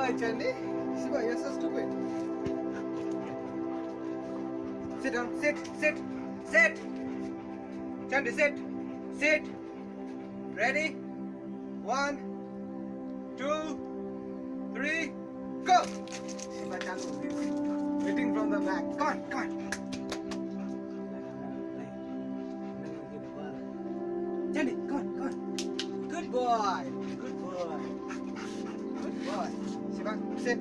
boy, Chandy. Shiva, you're so stupid. Sit down. Sit. Sit. Sit. Chandy, sit. Sit. Ready? One, two, three, go. Shiva Chandu waiting from the back. Come on, come on. Chandy, come on, come on. Good boy. Good boy. Shiva, sit.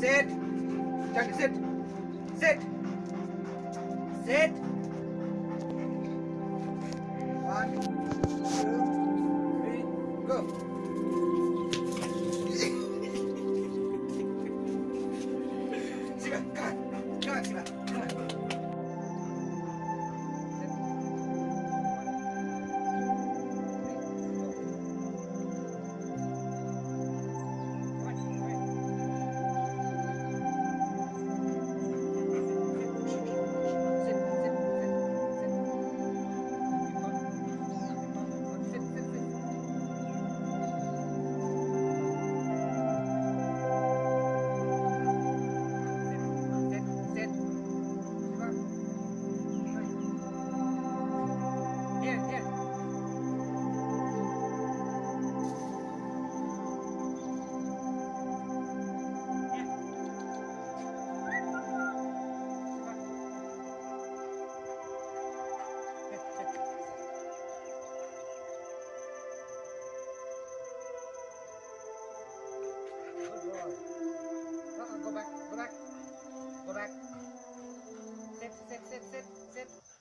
Sit. Chandy, sit. Sit. Sit. One, Good boy. Uh-uh, go back, go back, go back. Sit, sit, sit, sit, sit.